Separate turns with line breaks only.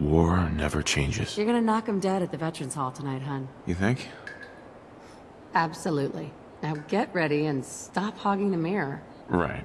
War never changes.
You're gonna knock him dead at the Veterans Hall tonight, hun.
You think?
Absolutely. Now get ready and stop hogging the mirror.
Right.